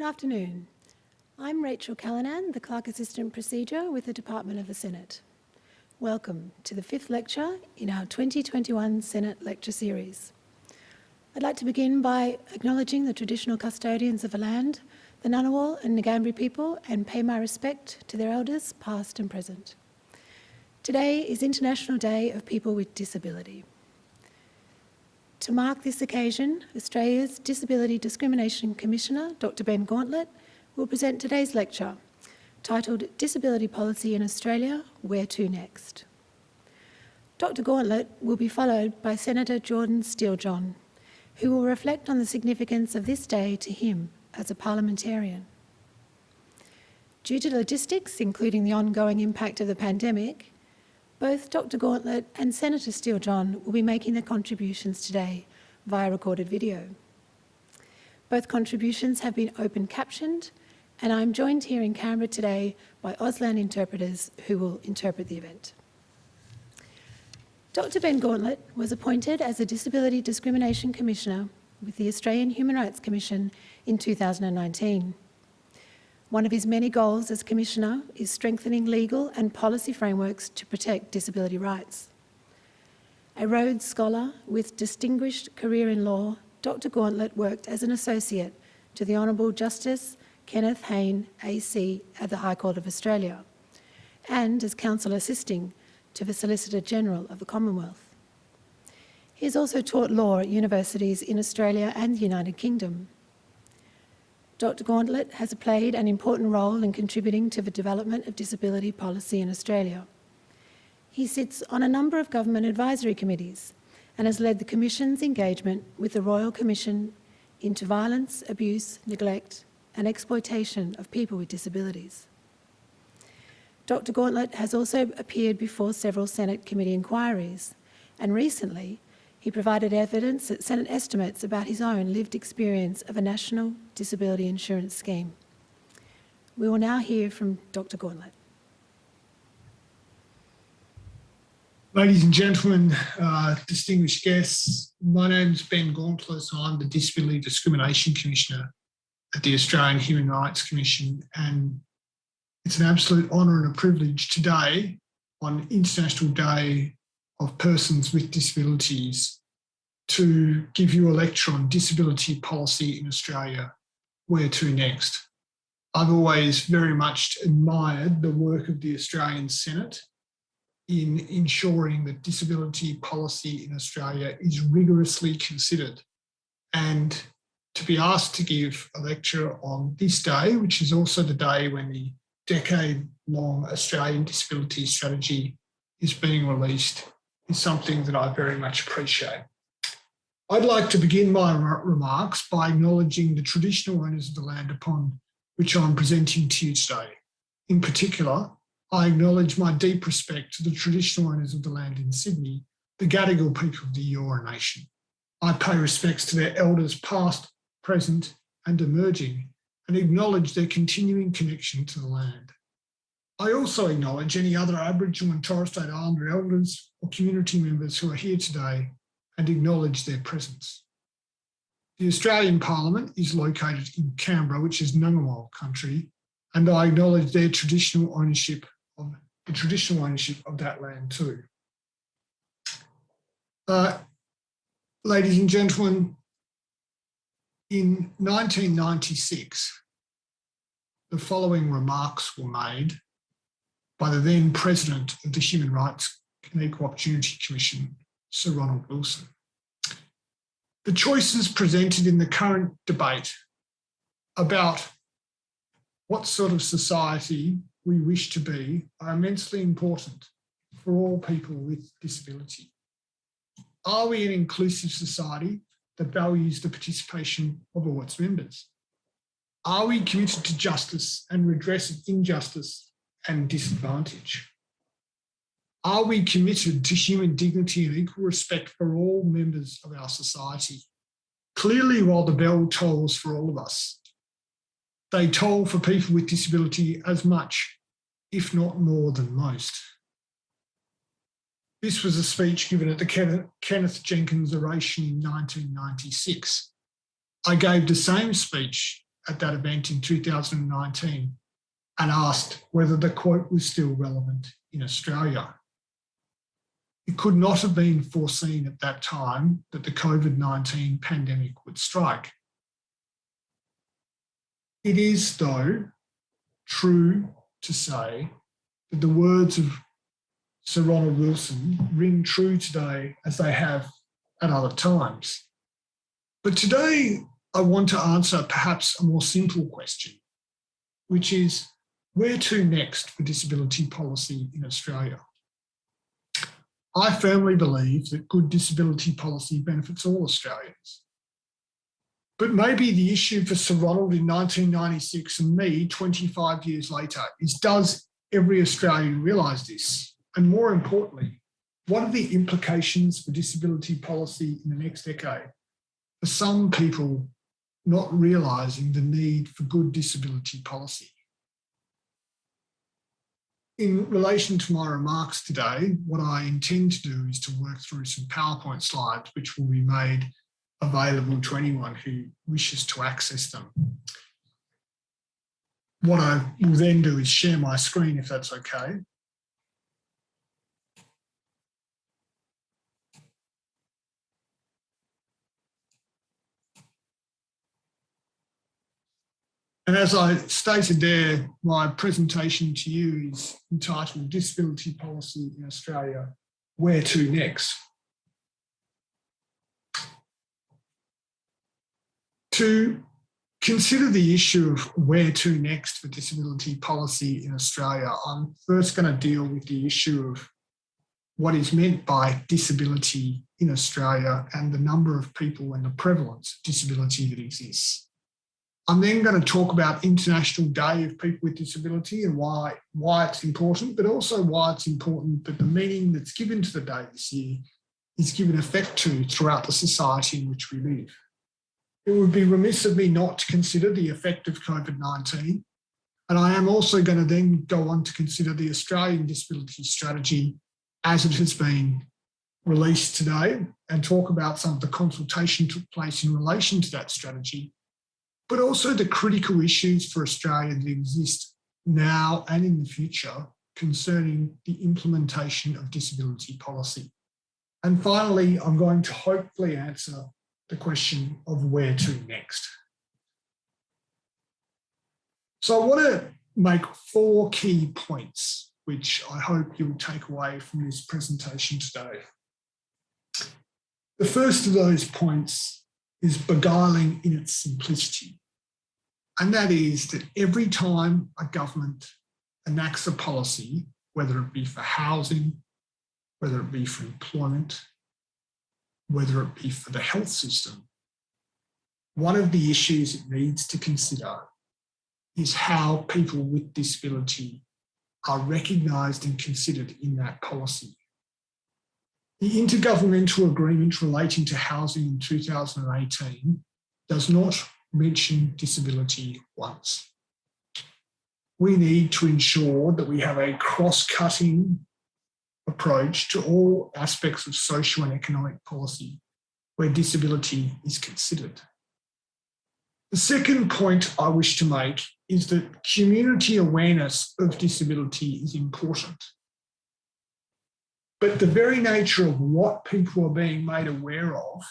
Good afternoon. I'm Rachel Callanan, the Clerk Assistant Procedure with the Department of the Senate. Welcome to the fifth lecture in our 2021 Senate Lecture Series. I'd like to begin by acknowledging the traditional custodians of the land, the Ngunnawal and Ngambri people, and pay my respect to their elders, past and present. Today is International Day of People with Disability. To mark this occasion, Australia's Disability Discrimination Commissioner, Dr Ben Gauntlett, will present today's lecture, titled Disability Policy in Australia, Where to Next? Dr Gauntlett will be followed by Senator Jordan Steele-John, who will reflect on the significance of this day to him as a parliamentarian. Due to logistics, including the ongoing impact of the pandemic, both Dr Gauntlett and Senator Steele-John will be making their contributions today via recorded video. Both contributions have been open captioned and I'm joined here in Canberra today by Auslan interpreters who will interpret the event. Dr Ben Gauntlett was appointed as a Disability Discrimination Commissioner with the Australian Human Rights Commission in 2019. One of his many goals as Commissioner is strengthening legal and policy frameworks to protect disability rights. A Rhodes Scholar with distinguished career in law, Dr Gauntlett worked as an associate to the Honourable Justice Kenneth Hayne AC at the High Court of Australia and as counsel assisting to the Solicitor General of the Commonwealth. He has also taught law at universities in Australia and the United Kingdom. Dr Gauntlett has played an important role in contributing to the development of disability policy in Australia. He sits on a number of government advisory committees and has led the Commission's engagement with the Royal Commission into violence, abuse, neglect and exploitation of people with disabilities. Dr Gauntlett has also appeared before several Senate committee inquiries and recently he provided evidence at Senate estimates about his own lived experience of a national disability insurance scheme. We will now hear from Dr Gauntlett. Ladies and gentlemen, uh, distinguished guests, my name is Ben Gauntlett. I'm the Disability Discrimination Commissioner at the Australian Human Rights Commission and it's an absolute honour and a privilege today on International Day of persons with disabilities to give you a lecture on disability policy in Australia, where to next. I've always very much admired the work of the Australian Senate in ensuring that disability policy in Australia is rigorously considered. And to be asked to give a lecture on this day, which is also the day when the decade-long Australian disability strategy is being released is something that I very much appreciate. I'd like to begin my remarks by acknowledging the traditional owners of the land upon which I'm presenting to you today. In particular, I acknowledge my deep respect to the traditional owners of the land in Sydney, the Gadigal people of the Eora Nation. I pay respects to their elders past, present and emerging and acknowledge their continuing connection to the land. I also acknowledge any other Aboriginal and Torres Strait Islander elders or community members who are here today and acknowledge their presence. The Australian Parliament is located in Canberra, which is Ngunnawal country, and I acknowledge their traditional ownership of the traditional ownership of that land too. Uh, ladies and gentlemen, in 1996, the following remarks were made by the then president of the Human Rights and Equal Opportunity Commission, Sir Ronald Wilson. The choices presented in the current debate about what sort of society we wish to be are immensely important for all people with disability. Are we an inclusive society that values the participation of all its members? Are we committed to justice and redress of injustice and disadvantage? Are we committed to human dignity and equal respect for all members of our society? Clearly, while the bell tolls for all of us, they toll for people with disability as much, if not more than most. This was a speech given at the Kenneth Jenkinson oration in 1996. I gave the same speech at that event in 2019 and asked whether the quote was still relevant in Australia. It could not have been foreseen at that time that the COVID 19 pandemic would strike. It is, though, true to say that the words of Sir Ronald Wilson ring true today as they have at other times. But today, I want to answer perhaps a more simple question, which is where to next for disability policy in Australia? I firmly believe that good disability policy benefits all Australians. But maybe the issue for Sir Ronald in 1996 and me 25 years later is does every Australian realise this? And more importantly, what are the implications for disability policy in the next decade? For some people not realising the need for good disability policy. In relation to my remarks today, what I intend to do is to work through some PowerPoint slides, which will be made available to anyone who wishes to access them. What I will then do is share my screen, if that's okay. And as I stated there, my presentation to you is entitled Disability Policy in Australia, Where to Next? To consider the issue of where to next for disability policy in Australia, I'm first going to deal with the issue of what is meant by disability in Australia and the number of people and the prevalence of disability that exists. I'm then going to talk about International Day of People with Disability and why, why it's important, but also why it's important that the meaning that's given to the day this year is given effect to throughout the society in which we live. It would be remiss of me not to consider the effect of COVID-19. And I am also going to then go on to consider the Australian Disability Strategy as it has been released today and talk about some of the consultation took place in relation to that strategy but also the critical issues for Australia that exist now and in the future concerning the implementation of disability policy. And finally, I'm going to hopefully answer the question of where to next. So I want to make four key points, which I hope you'll take away from this presentation today. The first of those points is beguiling in its simplicity. And that is that every time a government enacts a policy, whether it be for housing, whether it be for employment, whether it be for the health system, one of the issues it needs to consider is how people with disability are recognised and considered in that policy. The intergovernmental agreement relating to housing in 2018 does not mention disability once. We need to ensure that we have a cross-cutting approach to all aspects of social and economic policy where disability is considered. The second point I wish to make is that community awareness of disability is important. But the very nature of what people are being made aware of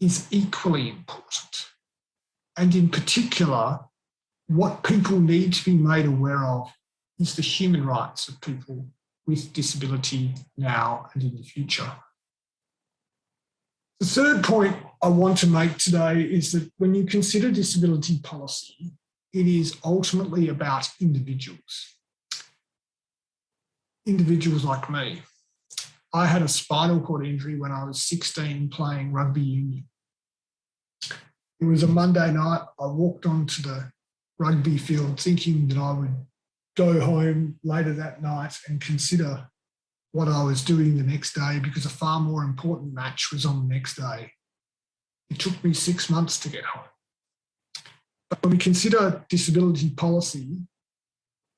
is equally important and in particular, what people need to be made aware of is the human rights of people with disability now and in the future. The third point I want to make today is that when you consider disability policy, it is ultimately about individuals. Individuals like me. I had a spinal cord injury when I was 16 playing rugby union. It was a Monday night. I walked onto the rugby field thinking that I would go home later that night and consider what I was doing the next day because a far more important match was on the next day. It took me six months to get home. But when we consider disability policy,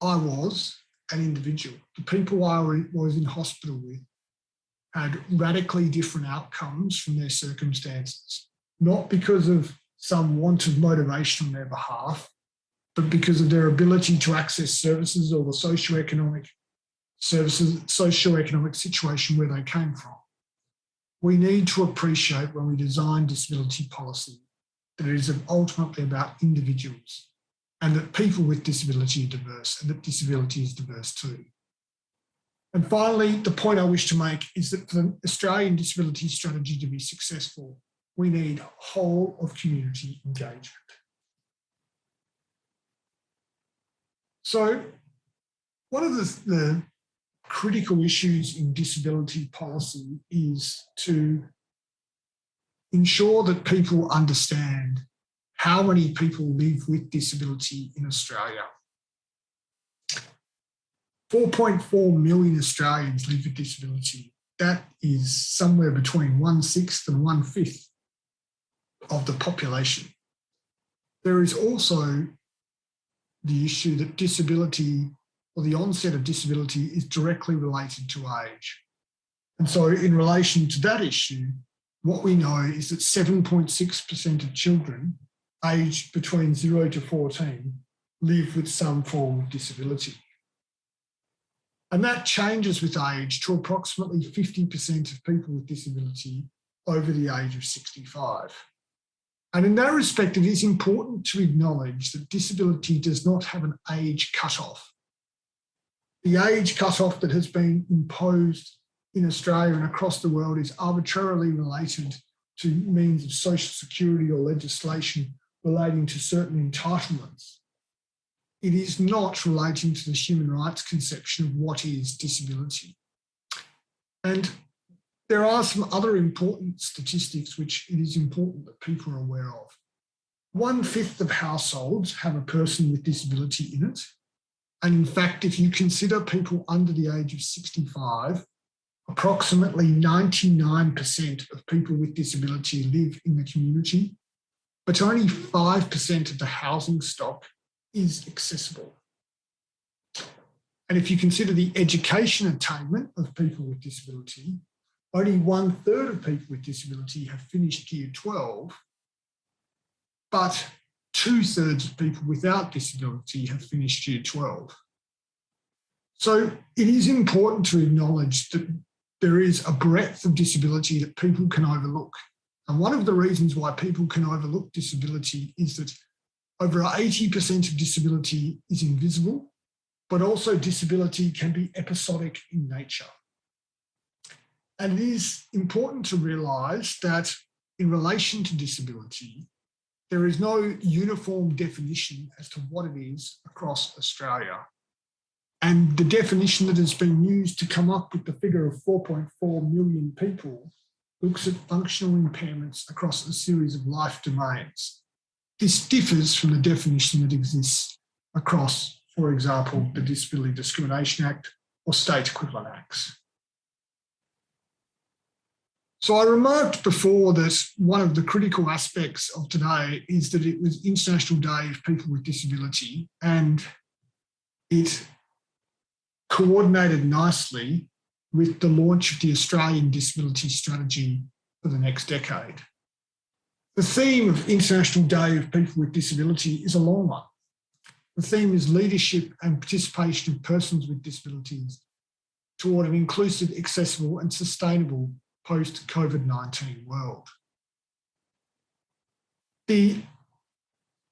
I was an individual. The people I was in hospital with had radically different outcomes from their circumstances, not because of some want of motivation on their behalf, but because of their ability to access services or the socioeconomic services, socioeconomic situation where they came from. We need to appreciate when we design disability policy that it is ultimately about individuals and that people with disability are diverse and that disability is diverse too. And finally, the point I wish to make is that for the Australian disability strategy to be successful, we need whole of community engagement. So one of the, the critical issues in disability policy is to ensure that people understand how many people live with disability in Australia. 4.4 million Australians live with disability. That is somewhere between one sixth and one fifth of the population. There is also the issue that disability or the onset of disability is directly related to age. And so in relation to that issue, what we know is that 7.6% of children aged between 0 to 14 live with some form of disability. And that changes with age to approximately 50% of people with disability over the age of 65. And in that respect, it is important to acknowledge that disability does not have an age cutoff. The age cutoff that has been imposed in Australia and across the world is arbitrarily related to means of social security or legislation relating to certain entitlements. It is not relating to the human rights conception of what is disability. And there are some other important statistics which it is important that people are aware of. One fifth of households have a person with disability in it. And in fact, if you consider people under the age of 65, approximately 99% of people with disability live in the community, but only 5% of the housing stock is accessible. And if you consider the education attainment of people with disability, only one third of people with disability have finished year 12, but two thirds of people without disability have finished year 12. So it is important to acknowledge that there is a breadth of disability that people can overlook. And one of the reasons why people can overlook disability is that over 80% of disability is invisible, but also disability can be episodic in nature. And it is important to realise that in relation to disability, there is no uniform definition as to what it is across Australia. And the definition that has been used to come up with the figure of 4.4 million people looks at functional impairments across a series of life domains. This differs from the definition that exists across, for example, the mm-hmm. Disability Discrimination Act or state equivalent acts. So I remarked before that one of the critical aspects of today is that it was International Day of People with Disability and it coordinated nicely with the launch of the Australian Disability Strategy for the next decade. The theme of International Day of People with Disability is a long one. The theme is leadership and participation of persons with disabilities toward an inclusive, accessible and sustainable post-COVID-19 world. The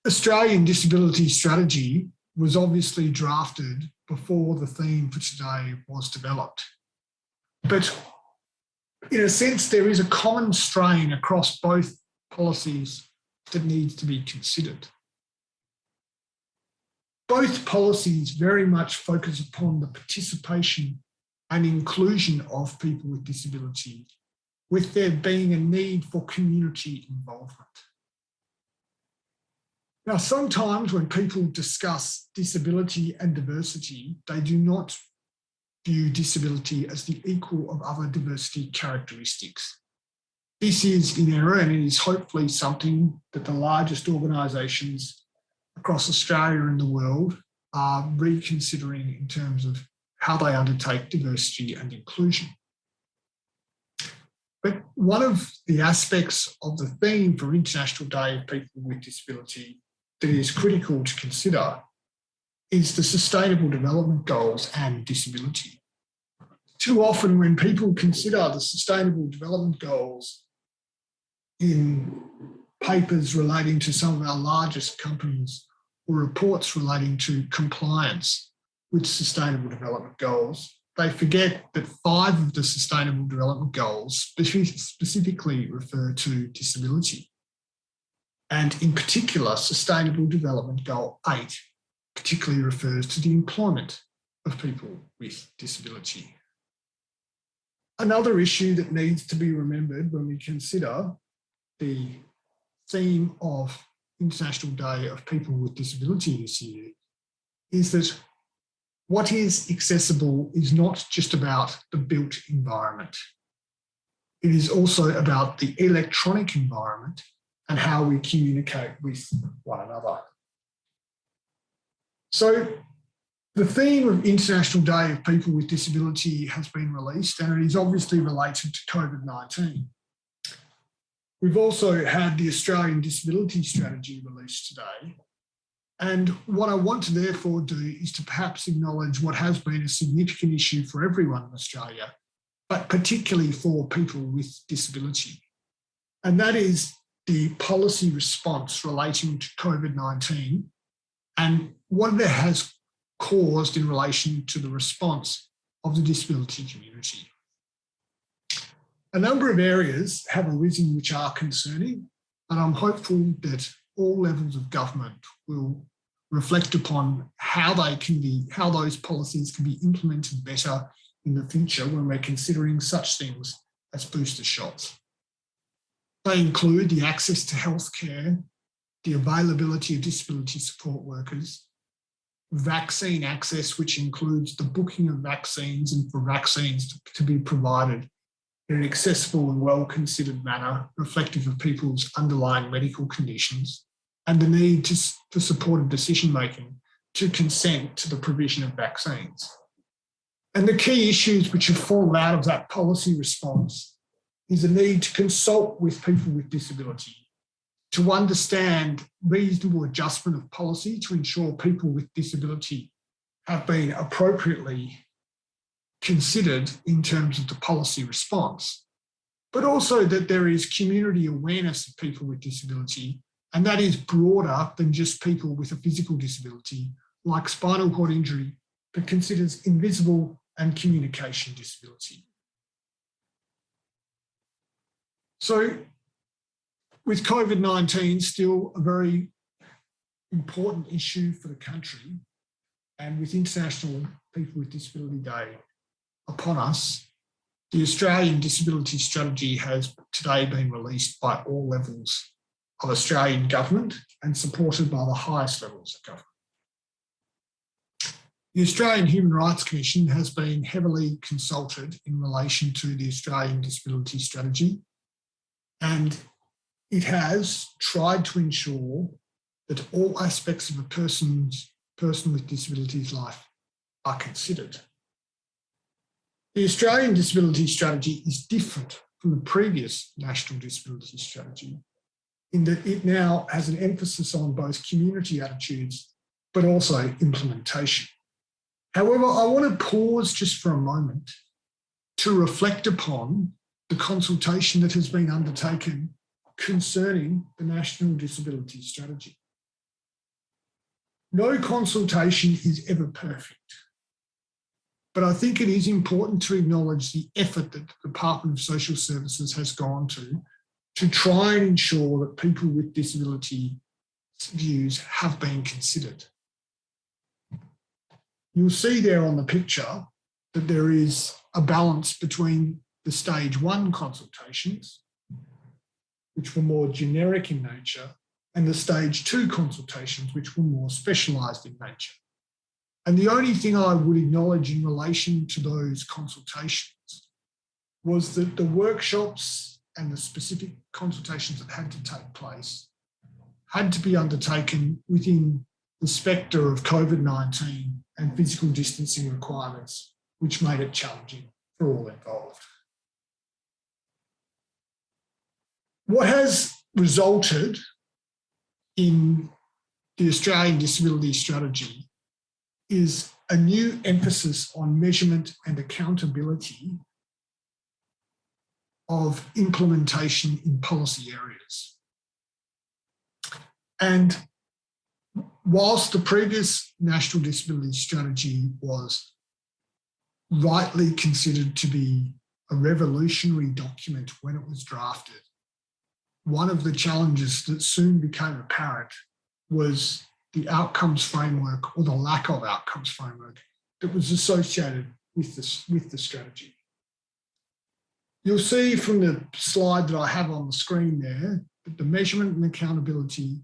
Australian Disability Strategy was obviously drafted before the theme for today was developed. But in a sense, there is a common strain across both policies that needs to be considered. Both policies very much focus upon the participation and inclusion of people with disability with there being a need for community involvement. Now, sometimes when people discuss disability and diversity, they do not view disability as the equal of other diversity characteristics. This is in error and it is hopefully something that the largest organisations across Australia and the world are reconsidering in terms of how they undertake diversity and inclusion. But one of the aspects of the theme for International Day of People with Disability that is critical to consider is the Sustainable Development Goals and disability. Too often when people consider the Sustainable Development Goals in papers relating to some of our largest companies or reports relating to compliance with Sustainable Development Goals, they forget that five of the Sustainable Development Goals specifically refer to disability. And in particular, Sustainable Development Goal 8 particularly refers to the employment of people with disability. Another issue that needs to be remembered when we consider the theme of International Day of People with Disability this year is that what is accessible is not just about the built environment. It is also about the electronic environment and how we communicate with one another. So the theme of International Day of People with Disability has been released and it is obviously related to COVID-19. We've also had the Australian Disability Strategy released today. And what I want to therefore do is to perhaps acknowledge what has been a significant issue for everyone in Australia, but particularly for people with disability. And that is the policy response relating to COVID-19 and what it has caused in relation to the response of the disability community. A number of areas have arisen which are concerning, and I'm hopeful that all levels of government will reflect upon how they can be, how those policies can be implemented better in the future when we're considering such things as booster shots. They include the access to healthcare, the availability of disability support workers, vaccine access, which includes the booking of vaccines and for vaccines to, to be provided in an accessible and well-considered manner reflective of people's underlying medical conditions and the need to, for supported decision-making to consent to the provision of vaccines. And the key issues which have fallen out of that policy response is the need to consult with people with disability, to understand reasonable adjustment of policy to ensure people with disability have been appropriately considered in terms of the policy response, but also that there is community awareness of people with disability, and that is broader than just people with a physical disability, like spinal cord injury, but considers invisible and communication disability. So with COVID-19 still a very important issue for the country, and with International People with Disability Day upon us, the Australian Disability Strategy has today been released by all levels of Australian government and supported by the highest levels of government. The Australian Human Rights Commission has been heavily consulted in relation to the Australian Disability Strategy and it has tried to ensure that all aspects of a person's person with disabilities life are considered. The Australian Disability Strategy is different from the previous National Disability Strategy in that it now has an emphasis on both community attitudes, but also implementation. However, I want to pause just for a moment to reflect upon the consultation that has been undertaken concerning the National Disability Strategy. No consultation is ever perfect. But I think it is important to acknowledge the effort that the Department of Social Services has gone to to try and ensure that people with disability views have been considered. You'll see there on the picture that there is a balance between the stage one consultations, which were more generic in nature, and the stage two consultations, which were more specialised in nature. And the only thing I would acknowledge in relation to those consultations was that the workshops and the specific consultations that had to take place had to be undertaken within the spectre of COVID-19 and physical distancing requirements, which made it challenging for all involved. What has resulted in the Australian Disability Strategy is a new emphasis on measurement and accountability of implementation in policy areas. And whilst the previous National Disability Strategy was rightly considered to be a revolutionary document when it was drafted, one of the challenges that soon became apparent was the outcomes framework or the lack of outcomes framework that was associated with this with the strategy. You'll see from the slide that I have on the screen there that the measurement and accountability,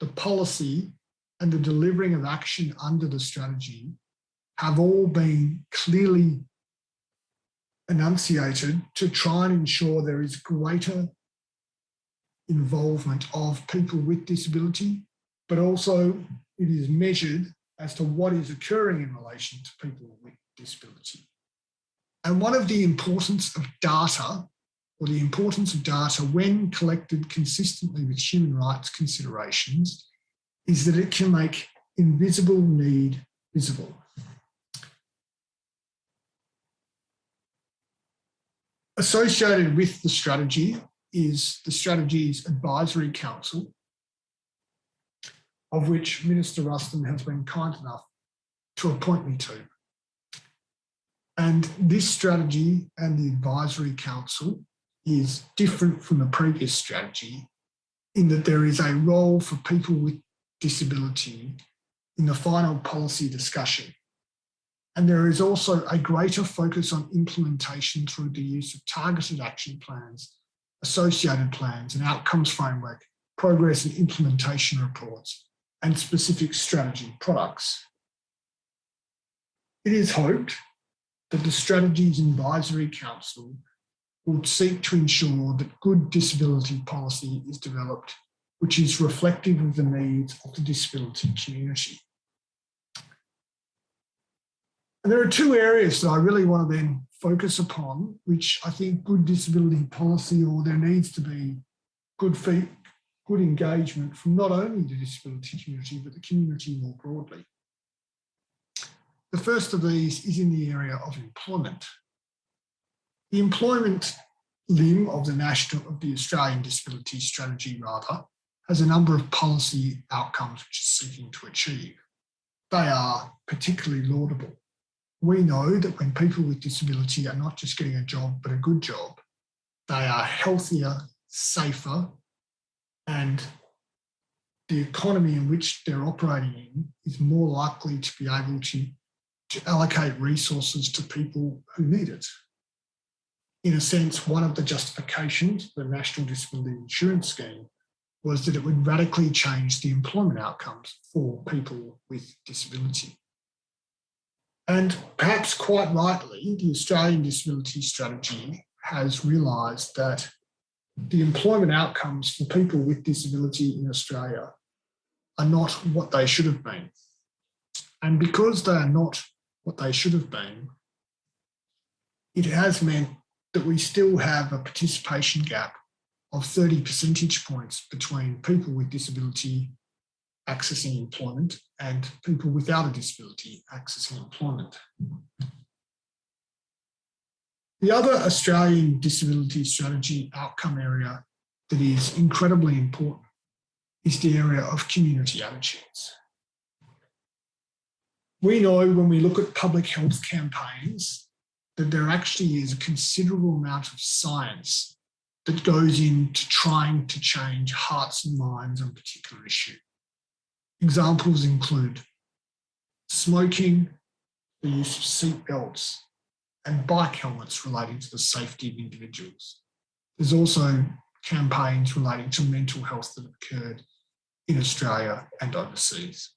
the policy and the delivering of action under the strategy have all been clearly enunciated to try and ensure there is greater involvement of people with disability, but also it is measured as to what is occurring in relation to people with disability. And one of the importance of data or the importance of data when collected consistently with human rights considerations is that it can make invisible need visible. Associated with the strategy is the Strategy's Advisory Council, of which Minister Ruston has been kind enough to appoint me to. And this strategy and the Advisory Council is different from the previous strategy in that there is a role for people with disability in the final policy discussion. And there is also a greater focus on implementation through the use of targeted action plans, associated plans and outcomes framework, progress and implementation reports, and specific strategy products. It is hoped that the Strategies Advisory Council will seek to ensure that good disability policy is developed, which is reflective of the needs of the disability community. And there are two areas that I really want to then focus upon, which I think good disability policy or there needs to be good good engagement from not only the disability community, but the community more broadly. The first of these is in the area of employment. The employment limb of the national of the Australian Disability Strategy rather has a number of policy outcomes which it's seeking to achieve. They are particularly laudable. We know that when people with disability are not just getting a job, but a good job, they are healthier, safer, and the economy in which they're operating in is more likely to be able to to allocate resources to people who need it. In a sense, one of the justifications for the National Disability Insurance Scheme was that it would radically change the employment outcomes for people with disability. And perhaps quite rightly, the Australian Disability Strategy has realised that the employment outcomes for people with disability in Australia are not what they should have been. And because they are not what they should have been, it has meant that we still have a participation gap of 30 percentage points between people with disability accessing employment and people without a disability accessing employment. The other Australian disability strategy outcome area that is incredibly important is the area of community attitudes. We know when we look at public health campaigns that there actually is a considerable amount of science that goes into trying to change hearts and minds on a particular issue. Examples include smoking, the use of seat belts and bike helmets relating to the safety of individuals. There's also campaigns relating to mental health that have occurred in Australia and overseas.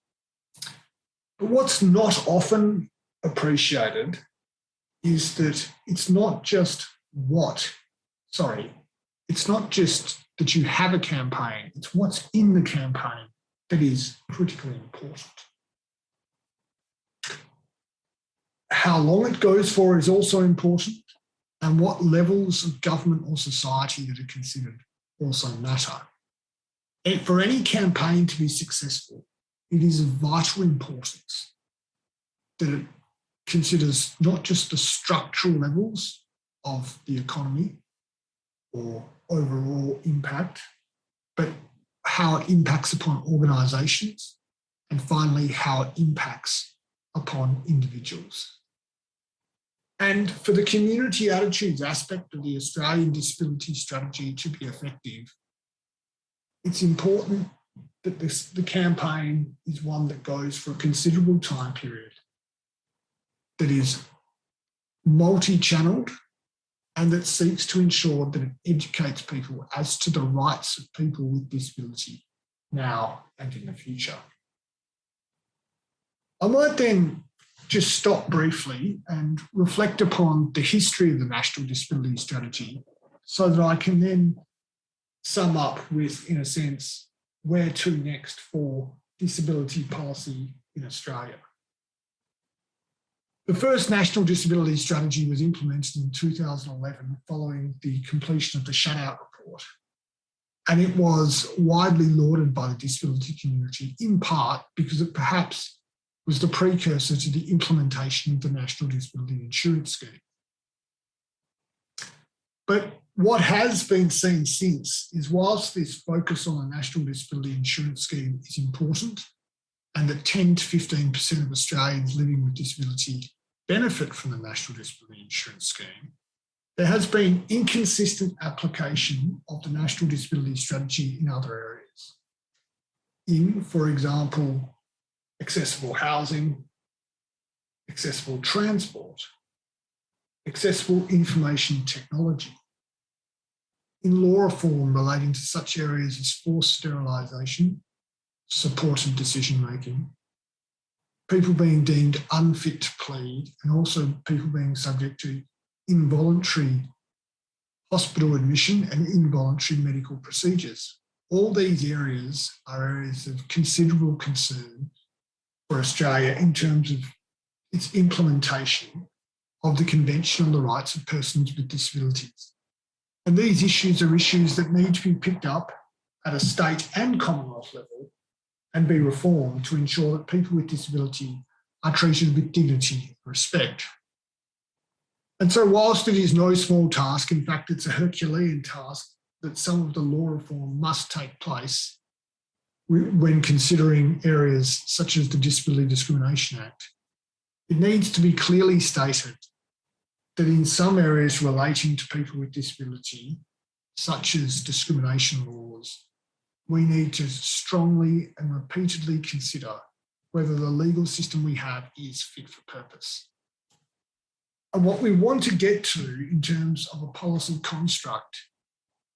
But what's not often appreciated is that it's not just what, sorry, it's not just that you have a campaign, it's what's in the campaign that is critically important. How long it goes for is also important and what levels of government or society that are considered also matter. And for any campaign to be successful, it is of vital importance that it considers not just the structural levels of the economy or overall impact, but how it impacts upon organisations, and finally, how it impacts upon individuals. And for the community attitudes aspect of the Australian disability strategy to be effective, it's important that this, the campaign is one that goes for a considerable time period, that is multi-channeled and that seeks to ensure that it educates people as to the rights of people with disability now and in the future. I might then just stop briefly and reflect upon the history of the National Disability Strategy so that I can then sum up with, in a sense, where to next for disability policy in Australia. The first National Disability Strategy was implemented in 2011 following the completion of the Shutout Report. And it was widely lauded by the disability community, in part because it perhaps was the precursor to the implementation of the National Disability Insurance Scheme. But what has been seen since is whilst this focus on the National Disability Insurance Scheme is important and that 10 to 15% of Australians living with disability benefit from the National Disability Insurance Scheme, there has been inconsistent application of the National Disability Strategy in other areas. In, for example, accessible housing, accessible transport, accessible information technology, in law reform relating to such areas as forced sterilisation, supported decision making, people being deemed unfit to plead, and also people being subject to involuntary hospital admission and involuntary medical procedures. All these areas are areas of considerable concern for Australia in terms of its implementation of the Convention on the Rights of Persons with Disabilities. And these issues are issues that need to be picked up at a state and Commonwealth level and be reformed to ensure that people with disability are treated with dignity and respect. And so whilst it is no small task, in fact, it's a Herculean task that some of the law reform must take place when considering areas such as the Disability Discrimination Act, it needs to be clearly stated that in some areas relating to people with disability, such as discrimination laws, we need to strongly and repeatedly consider whether the legal system we have is fit for purpose. And what we want to get to in terms of a policy construct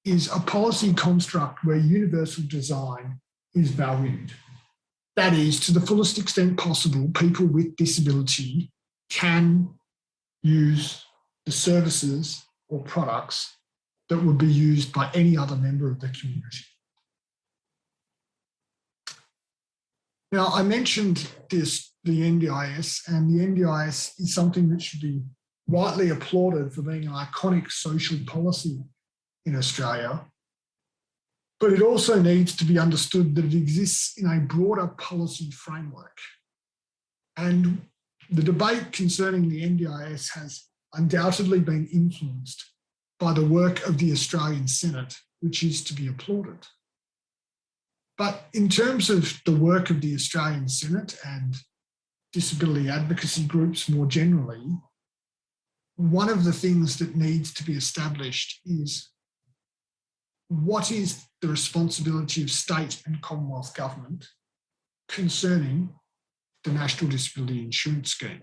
is a policy construct where universal design is valued. That is, to the fullest extent possible, people with disability can use the services or products that would be used by any other member of the community. Now, I mentioned this, the NDIS, and the NDIS is something that should be rightly applauded for being an iconic social policy in Australia but it also needs to be understood that it exists in a broader policy framework. And the debate concerning the NDIS has undoubtedly been influenced by the work of the Australian Senate, which is to be applauded. But in terms of the work of the Australian Senate and disability advocacy groups more generally, one of the things that needs to be established is what is the responsibility of state and Commonwealth government concerning the National Disability Insurance Scheme.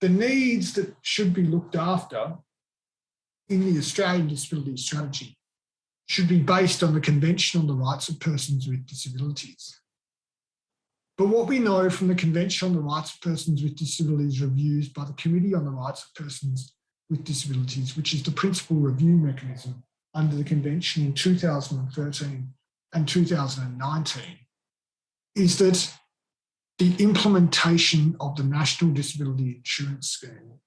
The needs that should be looked after in the Australian Disability Strategy should be based on the Convention on the Rights of Persons with Disabilities. But what we know from the Convention on the Rights of Persons with Disabilities reviews by the Committee on the Rights of Persons with Disabilities, which is the principal review mechanism under the convention in 2013 and 2019 is that the implementation of the National Disability Insurance Scheme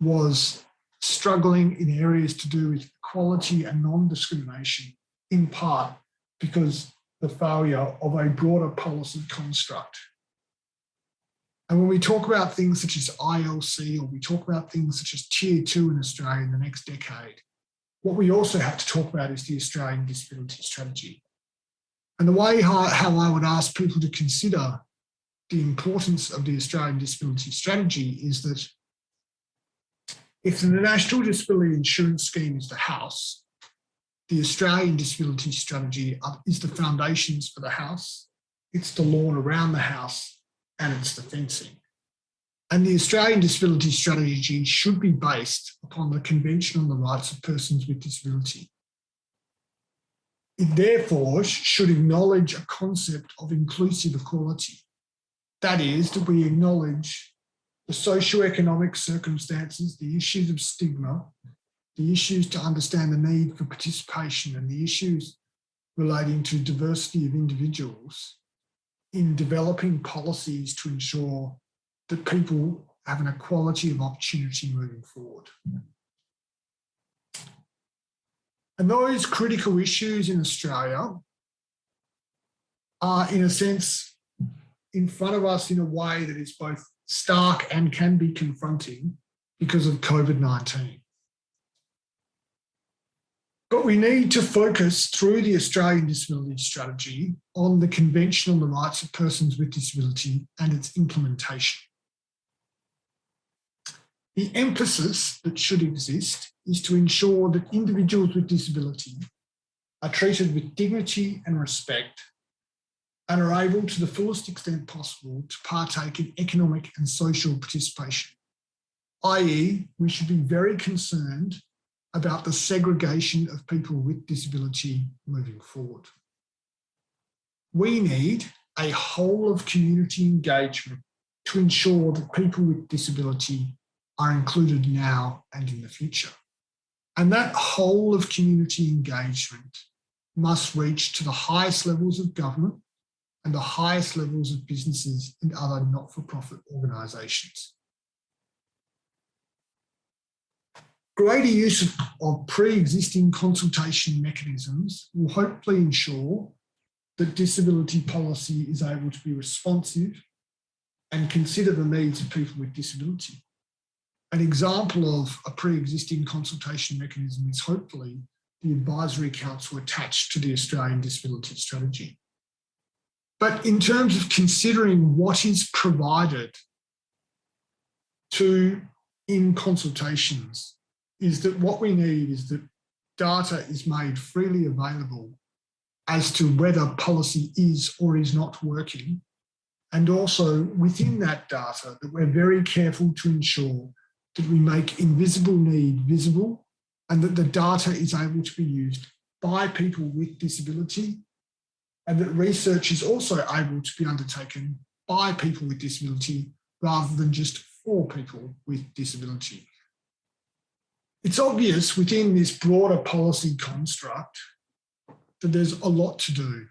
was struggling in areas to do with equality and non-discrimination, in part because the failure of a broader policy construct. And when we talk about things such as ILC or we talk about things such as tier two in Australia in the next decade, what we also have to talk about is the Australian Disability Strategy. And the way how, how I would ask people to consider the importance of the Australian Disability Strategy is that if the National Disability Insurance Scheme is the house, the Australian Disability Strategy is the foundations for the house, it's the lawn around the house, and it's the fencing. And the Australian Disability Strategy should be based upon the Convention on the Rights of Persons with Disability. It therefore should acknowledge a concept of inclusive equality. That is, that we acknowledge the socio-economic circumstances, the issues of stigma, the issues to understand the need for participation and the issues relating to diversity of individuals in developing policies to ensure that people have an equality of opportunity moving forward. And those critical issues in Australia are, in a sense, in front of us in a way that is both stark and can be confronting because of COVID-19. But we need to focus through the Australian Disability Strategy on the Convention on the Rights of Persons with Disability and its implementation. The emphasis that should exist is to ensure that individuals with disability are treated with dignity and respect and are able to the fullest extent possible to partake in economic and social participation, i.e. we should be very concerned about the segregation of people with disability moving forward. We need a whole of community engagement to ensure that people with disability are included now and in the future. And that whole of community engagement must reach to the highest levels of government and the highest levels of businesses and other not-for-profit organisations. Greater use of, of pre-existing consultation mechanisms will hopefully ensure that disability policy is able to be responsive and consider the needs of people with disability. An example of a pre-existing consultation mechanism is hopefully the Advisory Council attached to the Australian Disability Strategy. But in terms of considering what is provided to in consultations is that what we need is that data is made freely available as to whether policy is or is not working. And also within that data that we're very careful to ensure that we make invisible need visible and that the data is able to be used by people with disability and that research is also able to be undertaken by people with disability rather than just for people with disability. It's obvious within this broader policy construct that there's a lot to do.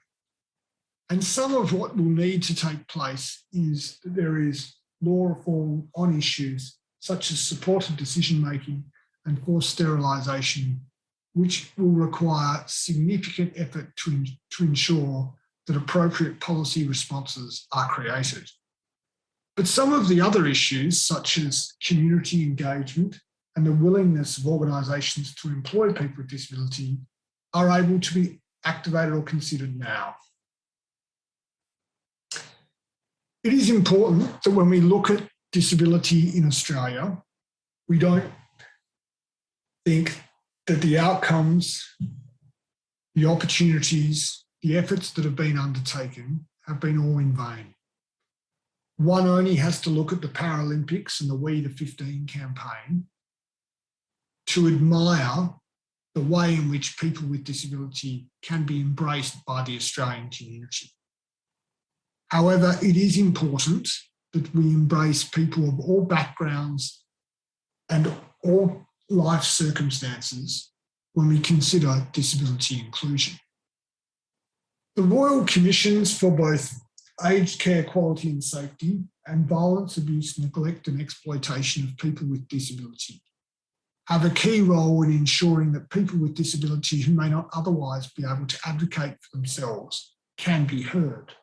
And some of what will need to take place is that there is law reform on issues such as supported decision making and forced sterilisation which will require significant effort to, to ensure that appropriate policy responses are created. But some of the other issues, such as community engagement and the willingness of organisations to employ people with disability, are able to be activated or considered now. It is important that when we look at disability in Australia, we don't think that the outcomes, the opportunities, the efforts that have been undertaken have been all in vain. One only has to look at the Paralympics and the We the 15 campaign to admire the way in which people with disability can be embraced by the Australian community. However, it is important that we embrace people of all backgrounds and all life circumstances when we consider disability inclusion. The Royal Commissions for both aged care quality and safety and violence, abuse, neglect and exploitation of people with disability have a key role in ensuring that people with disability who may not otherwise be able to advocate for themselves can be heard.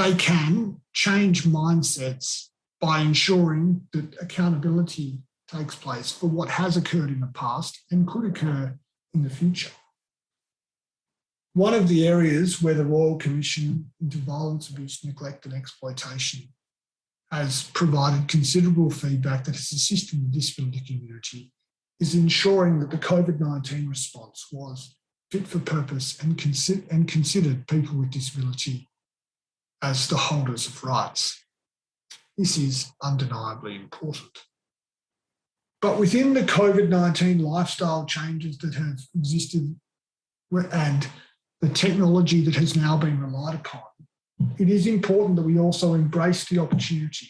They can change mindsets by ensuring that accountability takes place for what has occurred in the past and could occur in the future. One of the areas where the Royal Commission into Violence, Abuse, Neglect and Exploitation has provided considerable feedback that has assisted the disability community is ensuring that the COVID-19 response was fit for purpose and, consi and considered people with disability as the holders of rights. This is undeniably important. But within the COVID-19 lifestyle changes that have existed and the technology that has now been relied upon, it is important that we also embrace the opportunity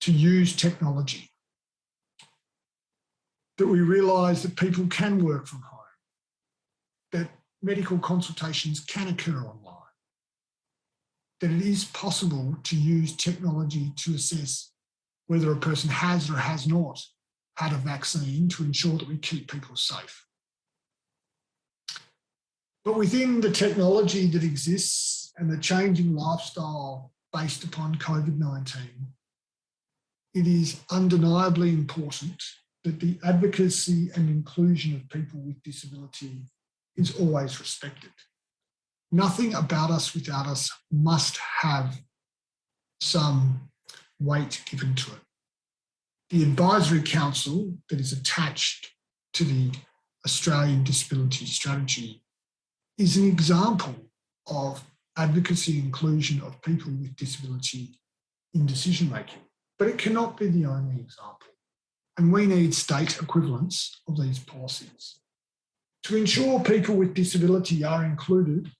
to use technology. That we realise that people can work from home, that medical consultations can occur online, that it is possible to use technology to assess whether a person has or has not had a vaccine to ensure that we keep people safe. But within the technology that exists and the changing lifestyle based upon COVID-19, it is undeniably important that the advocacy and inclusion of people with disability is always respected. Nothing about us without us must have some weight given to it. The advisory council that is attached to the Australian Disability Strategy is an example of advocacy inclusion of people with disability in decision making, but it cannot be the only example. And we need state equivalents of these policies. To ensure people with disability are included,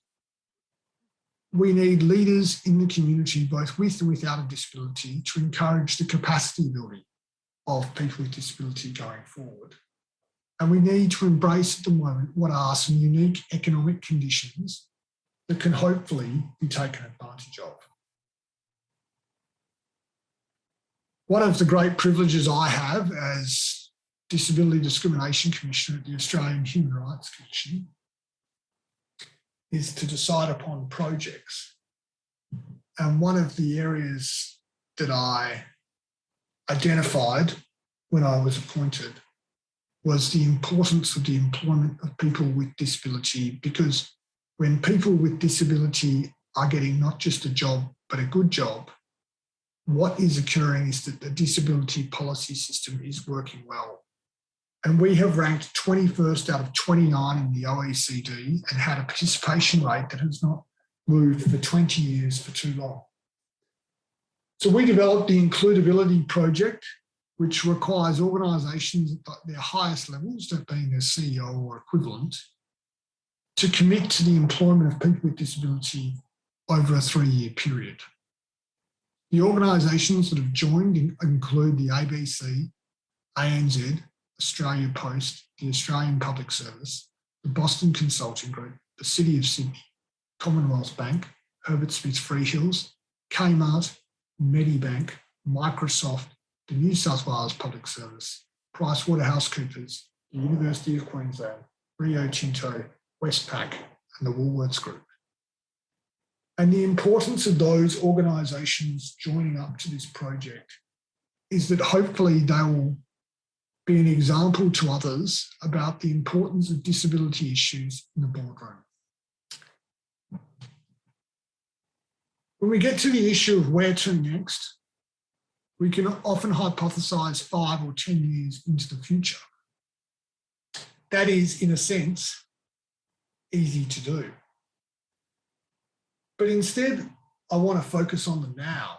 we need leaders in the community, both with and without a disability, to encourage the capacity building of people with disability going forward. And we need to embrace at the moment what are some unique economic conditions that can hopefully be taken advantage of. One of the great privileges I have as Disability Discrimination Commissioner at the Australian Human Rights Commission is to decide upon projects. And one of the areas that I identified when I was appointed was the importance of the employment of people with disability because when people with disability are getting not just a job, but a good job, what is occurring is that the disability policy system is working well. And we have ranked 21st out of 29 in the OECD and had a participation rate that has not moved for 20 years for too long. So we developed the IncludeAbility Project, which requires organisations at their highest levels, that being their CEO or equivalent, to commit to the employment of people with disability over a three-year period. The organisations that have joined include the ABC, ANZ, Australia Post, the Australian Public Service, the Boston Consulting Group, the City of Sydney, Commonwealth Bank, Herbert Smith Freehills, Kmart, Medibank, Microsoft, the New South Wales Public Service, PricewaterhouseCoopers, the University of Queensland, Rio Tinto, Westpac and the Woolworths Group. And the importance of those organisations joining up to this project is that hopefully they will be an example to others about the importance of disability issues in the boardroom. When we get to the issue of where to next, we can often hypothesize five or 10 years into the future. That is, in a sense, easy to do. But instead, I want to focus on the now.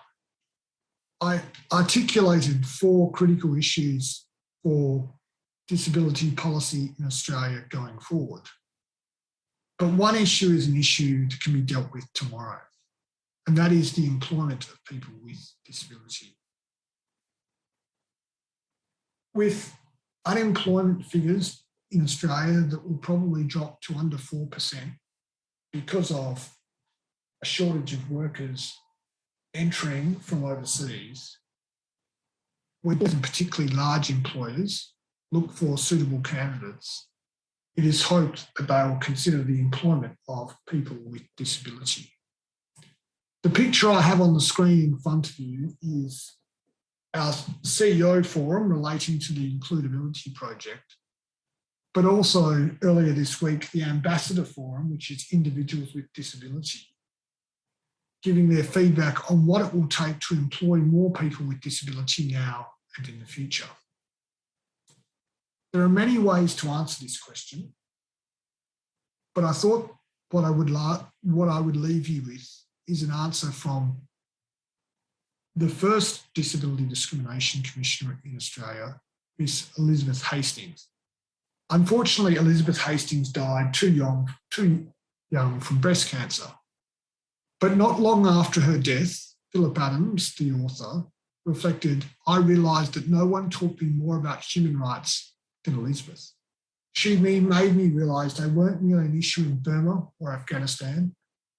I articulated four critical issues for disability policy in Australia going forward. But one issue is an issue that can be dealt with tomorrow, and that is the employment of people with disability. With unemployment figures in Australia that will probably drop to under 4% because of a shortage of workers entering from overseas, with particularly large employers look for suitable candidates, it is hoped that they will consider the employment of people with disability. The picture I have on the screen in front of you is our CEO forum relating to the IncludeAbility Project, but also earlier this week, the Ambassador Forum, which is individuals with disability, giving their feedback on what it will take to employ more people with disability now and in the future. There are many ways to answer this question, but I thought what I would what I would leave you with is an answer from the first Disability Discrimination Commissioner in Australia, Miss Elizabeth Hastings. Unfortunately, Elizabeth Hastings died too young, too young from breast cancer. But not long after her death, Philip Adams, the author, reflected, I realised that no one taught me more about human rights than Elizabeth. She made me realise they weren't merely an issue in Burma or Afghanistan.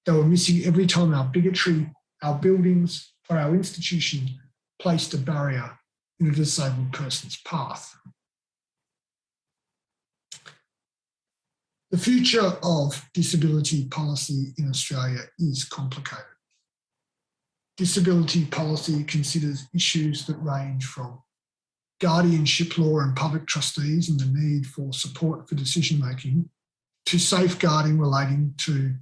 They were missing every time our bigotry, our buildings, or our institution placed a barrier in a disabled person's path. The future of disability policy in Australia is complicated. Disability policy considers issues that range from guardianship law and public trustees and the need for support for decision making to safeguarding relating to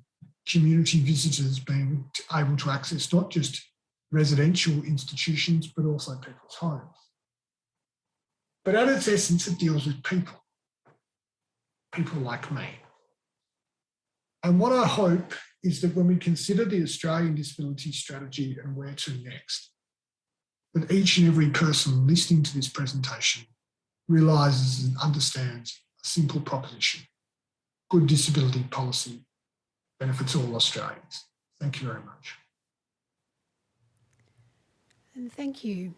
community visitors being able to access not just residential institutions, but also people's homes. But at its essence, it deals with people people like me. And what I hope is that when we consider the Australian disability strategy and where to next, that each and every person listening to this presentation realises and understands a simple proposition. Good disability policy benefits all Australians. Thank you very much. And thank you,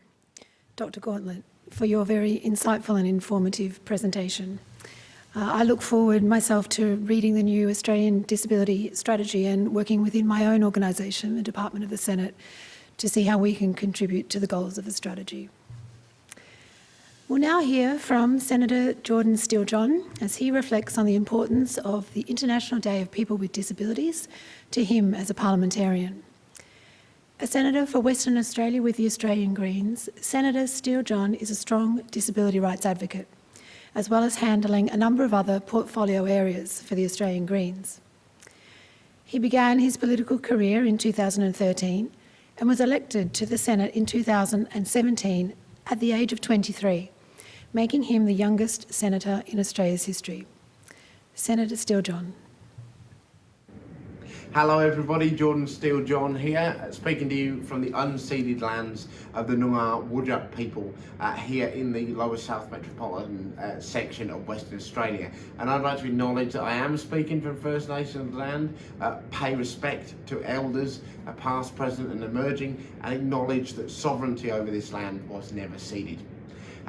Dr Gauntlett, for your very insightful and informative presentation. Uh, I look forward myself to reading the new Australian Disability Strategy and working within my own organisation, the Department of the Senate, to see how we can contribute to the goals of the strategy. We'll now hear from Senator Jordan Steele-John as he reflects on the importance of the International Day of People with Disabilities to him as a parliamentarian. A senator for Western Australia with the Australian Greens, Senator Steele-John is a strong disability rights advocate as well as handling a number of other portfolio areas for the Australian Greens. He began his political career in 2013 and was elected to the Senate in 2017 at the age of 23, making him the youngest senator in Australia's history. Senator Steele-John. Hello everybody, Jordan Steele John here, speaking to you from the unceded lands of the Noongar Whadjuk people uh, here in the lower south metropolitan uh, section of Western Australia. And I'd like to acknowledge that I am speaking from First Nations land, uh, pay respect to elders, uh, past, present and emerging, and acknowledge that sovereignty over this land was never ceded.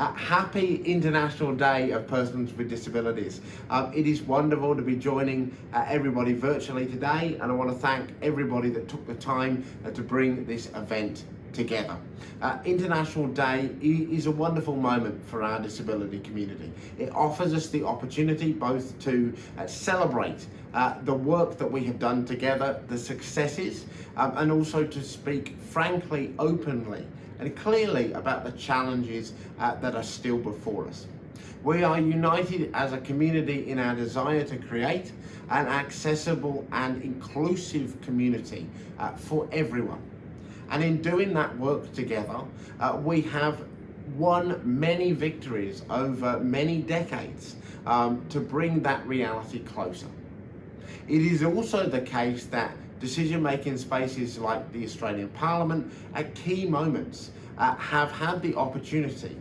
Happy International Day of Persons with Disabilities. Um, it is wonderful to be joining uh, everybody virtually today and I want to thank everybody that took the time uh, to bring this event together. Uh, International Day is a wonderful moment for our disability community. It offers us the opportunity both to uh, celebrate uh, the work that we have done together, the successes, um, and also to speak frankly, openly and clearly about the challenges uh, that are still before us. We are united as a community in our desire to create an accessible and inclusive community uh, for everyone. And in doing that work together, uh, we have won many victories over many decades um, to bring that reality closer. It is also the case that decision-making spaces like the Australian Parliament at key moments uh, have had the opportunity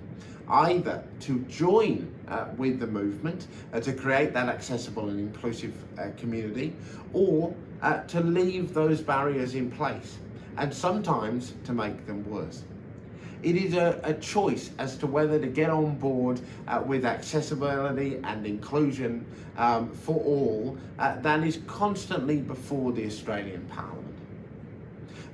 either to join uh, with the movement uh, to create that accessible and inclusive uh, community or uh, to leave those barriers in place and sometimes to make them worse. It is a, a choice as to whether to get on board uh, with accessibility and inclusion um, for all uh, that is constantly before the Australian Parliament.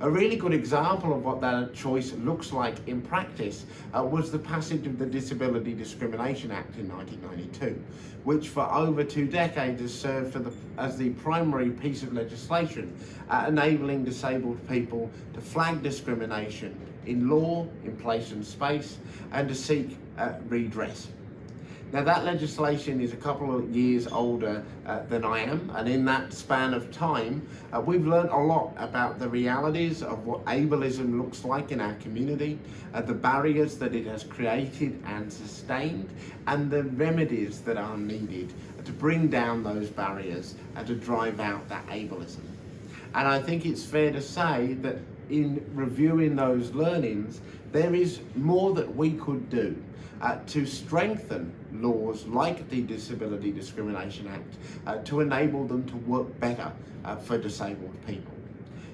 A really good example of what that choice looks like in practice uh, was the passage of the Disability Discrimination Act in 1992, which for over two decades has served the, as the primary piece of legislation uh, enabling disabled people to flag discrimination in law, in place and space, and to seek uh, redress. Now that legislation is a couple of years older uh, than I am and in that span of time uh, we've learned a lot about the realities of what ableism looks like in our community, uh, the barriers that it has created and sustained and the remedies that are needed to bring down those barriers and to drive out that ableism. And I think it's fair to say that in reviewing those learnings there is more that we could do uh, to strengthen laws like the Disability Discrimination Act uh, to enable them to work better uh, for disabled people.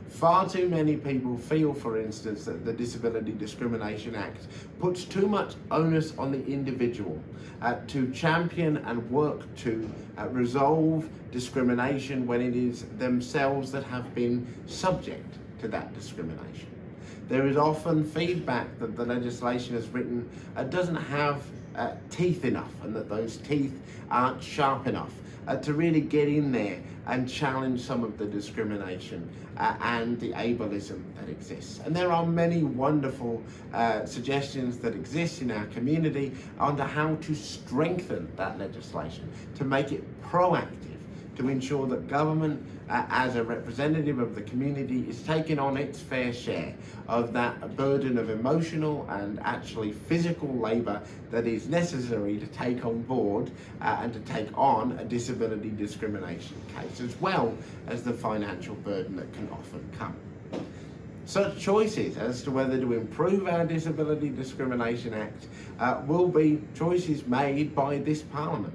Far too many people feel, for instance, that the Disability Discrimination Act puts too much onus on the individual uh, to champion and work to uh, resolve discrimination when it is themselves that have been subject to that discrimination. There is often feedback that the legislation as written uh, doesn't have uh, teeth enough and that those teeth aren't sharp enough uh, to really get in there and challenge some of the discrimination uh, and the ableism that exists. And there are many wonderful uh, suggestions that exist in our community on how to strengthen that legislation, to make it proactive, to ensure that government uh, as a representative of the community is taking on its fair share of that burden of emotional and actually physical labour that is necessary to take on board uh, and to take on a disability discrimination case as well as the financial burden that can often come. Such choices as to whether to improve our Disability Discrimination Act uh, will be choices made by this Parliament.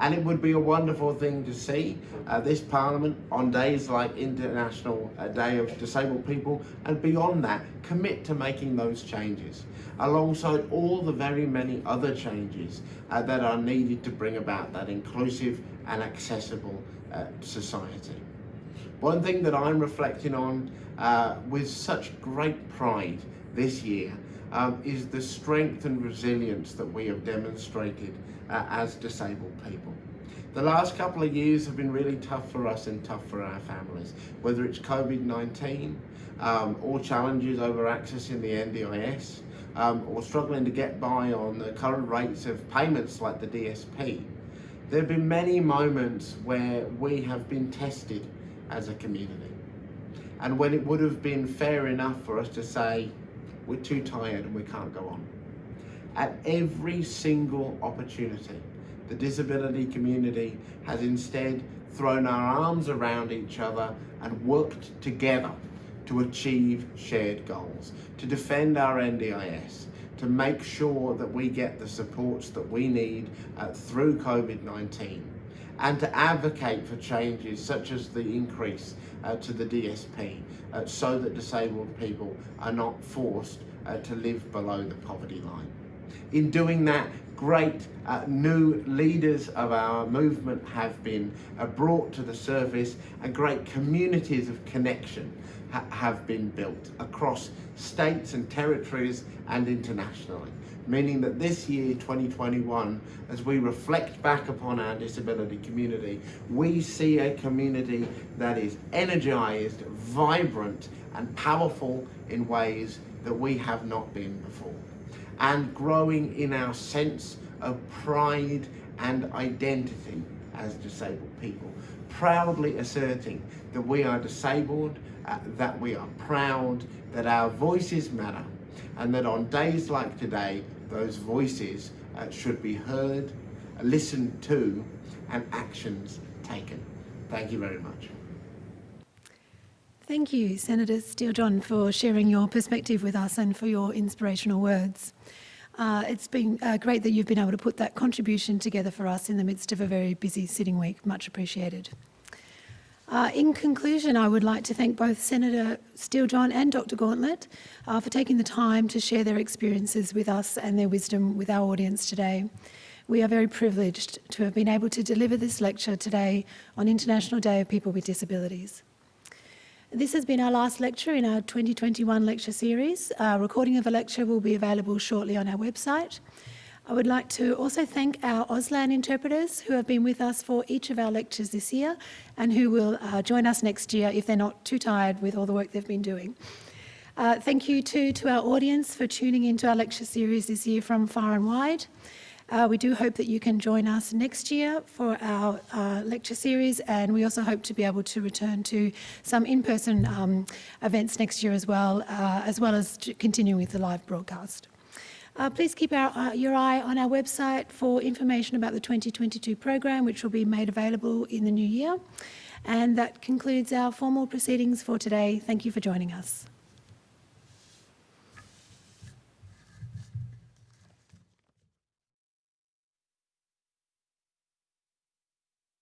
And it would be a wonderful thing to see uh, this Parliament on days like International uh, Day of Disabled People and beyond that commit to making those changes alongside all the very many other changes uh, that are needed to bring about that inclusive and accessible uh, society. One thing that I'm reflecting on uh, with such great pride this year um, is the strength and resilience that we have demonstrated uh, as disabled people. The last couple of years have been really tough for us and tough for our families, whether it's COVID-19 um, or challenges over accessing the NDIS um, or struggling to get by on the current rates of payments like the DSP. There have been many moments where we have been tested as a community and when it would have been fair enough for us to say we're too tired and we can't go on. At every single opportunity, the disability community has instead thrown our arms around each other and worked together to achieve shared goals, to defend our NDIS, to make sure that we get the supports that we need uh, through COVID-19 and to advocate for changes such as the increase uh, to the DSP uh, so that disabled people are not forced uh, to live below the poverty line. In doing that, great uh, new leaders of our movement have been uh, brought to the surface and great communities of connection ha have been built across states and territories and internationally meaning that this year 2021 as we reflect back upon our disability community we see a community that is energized vibrant and powerful in ways that we have not been before and growing in our sense of pride and identity as disabled people proudly asserting that we are disabled uh, that we are proud that our voices matter and that on days like today those voices uh, should be heard, listened to, and actions taken. Thank you very much. Thank you, Senator Steele John, for sharing your perspective with us and for your inspirational words. Uh, it's been uh, great that you've been able to put that contribution together for us in the midst of a very busy sitting week. Much appreciated. Uh, in conclusion, I would like to thank both Senator Steele-John and Dr Gauntlett uh, for taking the time to share their experiences with us and their wisdom with our audience today. We are very privileged to have been able to deliver this lecture today on International Day of People with Disabilities. This has been our last lecture in our 2021 lecture series. A recording of the lecture will be available shortly on our website. I would like to also thank our Auslan interpreters who have been with us for each of our lectures this year and who will uh, join us next year if they're not too tired with all the work they've been doing. Uh, thank you too to our audience for tuning into our lecture series this year from far and wide. Uh, we do hope that you can join us next year for our uh, lecture series and we also hope to be able to return to some in-person um, events next year as well, uh, as well as to continue with the live broadcast. Uh, please keep our, uh, your eye on our website for information about the 2022 program, which will be made available in the new year. And that concludes our formal proceedings for today. Thank you for joining us.